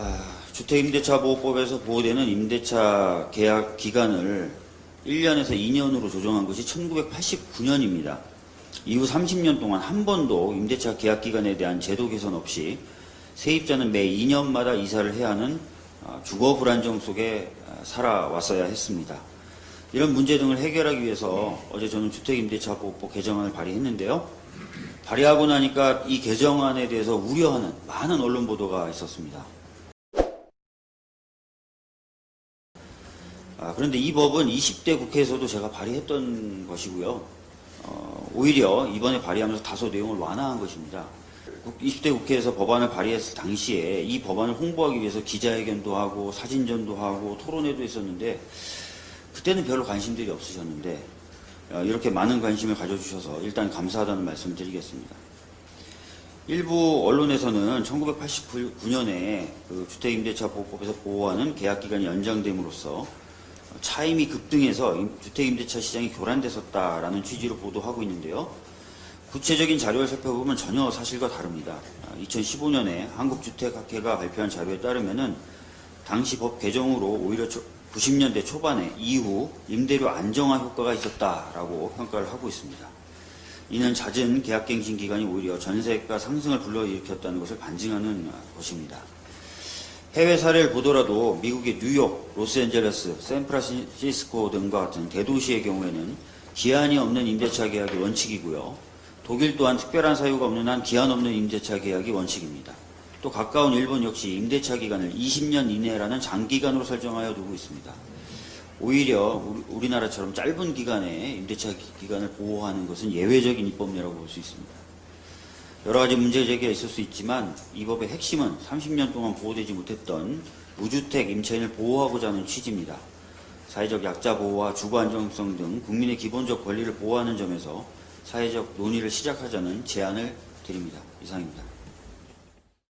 아, 주택임대차 보호법에서 보호되는 임대차 계약 기간을 1년에서 2년으로 조정한 것이 1989년입니다. 이후 30년 동안 한 번도 임대차 계약 기간에 대한 제도 개선 없이 세입자는 매 2년마다 이사를 해야 하는 아, 주거 불안정 속에 아, 살아왔어야 했습니다. 이런 문제 등을 해결하기 위해서 어제 저는 주택임대차 보호법 개정안을 발의했는데요. 발의하고 나니까 이 개정안에 대해서 우려하는 많은 언론 보도가 있었습니다. 아, 그런데 이 법은 20대 국회에서도 제가 발의했던 것이고요. 어, 오히려 이번에 발의하면서 다소 내용을 완화한 것입니다. 국- 20대 국회에서 법안을 발의했을 당시에 이 법안을 홍보하기 위해서 기자회견도 하고 사진전도 하고 토론회도 했었는데 그때는 별로 관심들이 없으셨는데 어, 이렇게 많은 관심을 가져주셔서 일단 감사하다는 말씀을 드리겠습니다. 일부 언론에서는 1989년에 그 주택임대차 보호법에서 보호하는 계약기간이 연장됨으로써 차임이 급등해서 임- 주택임대차 시장이 교란됐었다라는 취지로 보도하고 있는데요. 구체적인 자료를 살펴보면 전혀 사실과 다릅니다. 2015년에 한국주택학회가 발표한 자료에 따르면은 당시 법 개정으로 오히려 90년대 초반에 이후 임대료 안정화 효과가 있었다라고 평가를 하고 있습니다. 이는 잦은 계약갱신 기간이 오히려 전세가 상승을 불러일으켰다는 것을 반증하는 것입니다. 해외 사례를 보더라도 미국의 뉴욕, 로스앤젤레스, 샌프란시스코 등과 같은 대도시의 경우에는 기한이 없는 임대차 계약이 원칙이고요. 독일 또한 특별한 사유가 없는 한 기한 없는 임대차 계약이 원칙입니다. 또 가까운 일본 역시 임대차 기간을 20년 이내라는 장기간으로 설정하여 두고 있습니다. 오히려 우리- 우리나라처럼 짧은 기간에 임대차 기- 기간을 보호하는 것은 예외적인 입법례라고 볼 수 있습니다. 여러 가지 문제 제기가 있을 수 있지만 이 법의 핵심은 30년 동안 보호되지 못했던 무주택 임차인을 보호하고자 하는 취지입니다. 사회적 약자 보호와 주거 안정성 등 국민의 기본적 권리를 보호하는 점에서 사회적 논의를 시작하자는 제안을 드립니다. 이상입니다.